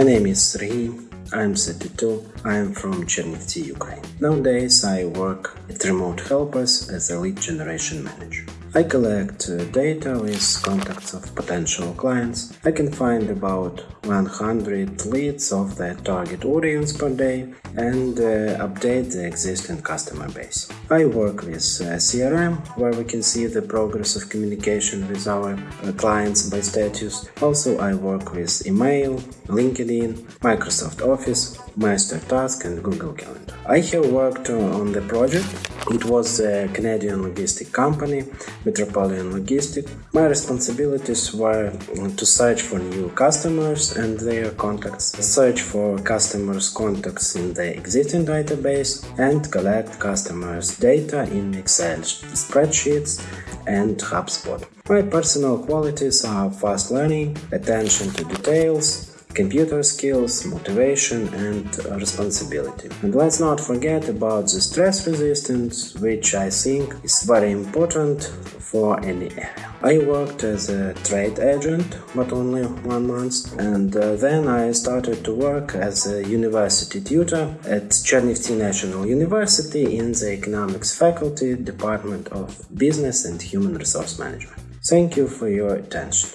My name is Serhiy. I'm 32. I'm from Chernivtsi, Ukraine. Nowadays I work at Remote Helpers as a lead generation manager. I collect uh, data with contacts of potential clients. I can find about 100 leads of the target audience per day and uh, update the existing customer base. I work with uh, CRM where we can see the progress of communication with our uh, clients by status. Also I work with email, LinkedIn, Microsoft Office, MasterTask and Google Calendar. I have worked on the project it was a Canadian logistic company, Metropolitan Logistic. My responsibilities were to search for new customers and their contacts, search for customers' contacts in the existing database, and collect customers' data in Excel spreadsheets and HubSpot. My personal qualities are fast learning, attention to details, computer skills, motivation and responsibility. And let's not forget about the stress resistance, which I think is very important for any area. I worked as a trade agent, but only one month, and uh, then I started to work as a university tutor at Chernivtsi National University in the economics faculty, Department of Business and Human Resource Management. Thank you for your attention.